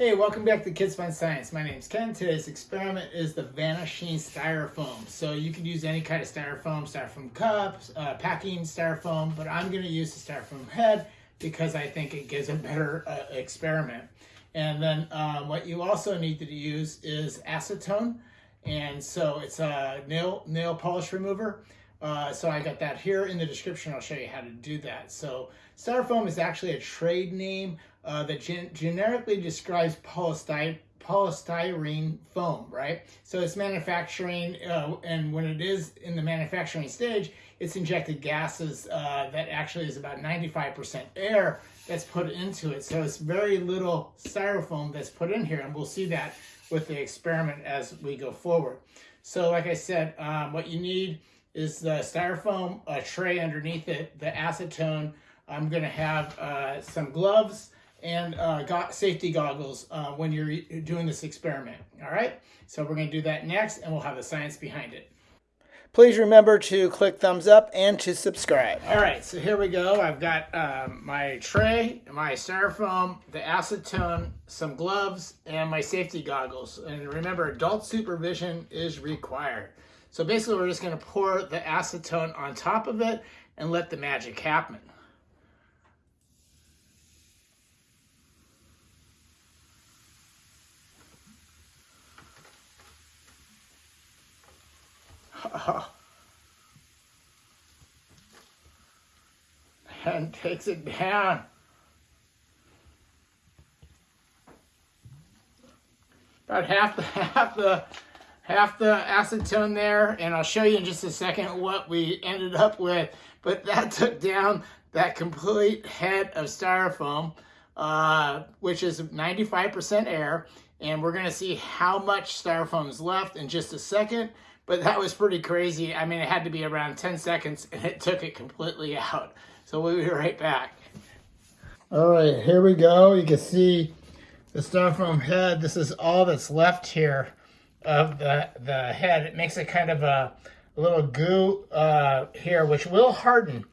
Hey, welcome back to Kids Fun Science. My name is Ken. Today's experiment is the Vanishing Styrofoam. So you can use any kind of styrofoam, styrofoam cups, uh, packing styrofoam, but I'm going to use the styrofoam head because I think it gives a better uh, experiment. And then um, what you also need to use is acetone. And so it's a nail, nail polish remover. Uh, so I got that here in the description. I'll show you how to do that. So styrofoam is actually a trade name uh, that gen generically describes polystyrene polystyrene foam, right? So it's manufacturing, uh, and when it is in the manufacturing stage, it's injected gases uh, that actually is about 95% air that's put into it. So it's very little styrofoam that's put in here, and we'll see that with the experiment as we go forward. So like I said, um, what you need is the styrofoam a tray underneath it, the acetone. I'm going to have uh, some gloves and uh, got safety goggles uh, when you're doing this experiment. All right, so we're going to do that next, and we'll have the science behind it. Please remember to click thumbs up and to subscribe. All right, so here we go. I've got um, my tray, my styrofoam, the acetone, some gloves, and my safety goggles. And remember, adult supervision is required. So basically, we're just going to pour the acetone on top of it and let the magic happen. and takes it down. About half the half the half the acetone there, and I'll show you in just a second what we ended up with. But that took down that complete head of styrofoam, uh, which is 95% air. And we're gonna see how much styrofoam is left in just a second. But that was pretty crazy. I mean, it had to be around 10 seconds and it took it completely out. So we'll be right back. All right, here we go. You can see the styrofoam head. This is all that's left here of the, the head. It makes it kind of a, a little goo uh, here, which will harden.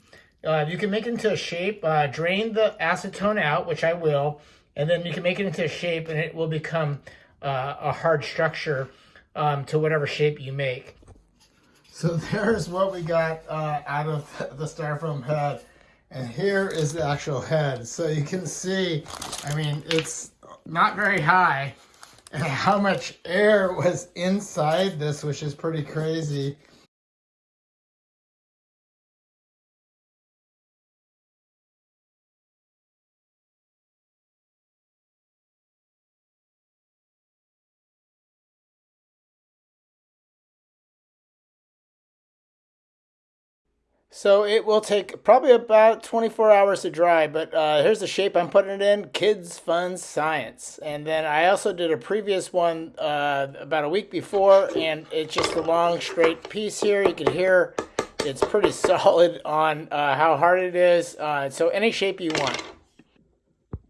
Uh, you can make it into a shape, uh, drain the acetone out, which I will, and then you can make it into a shape and it will become uh, a hard structure um, to whatever shape you make. So there's what we got uh, out of the styrofoam head. And here is the actual head. So you can see, I mean, it's not very high how much air was inside this, which is pretty crazy. So it will take probably about 24 hours to dry, but uh, here's the shape I'm putting it in, Kids Fun Science. And then I also did a previous one uh, about a week before, and it's just a long straight piece here. You can hear it's pretty solid on uh, how hard it is. Uh, so any shape you want.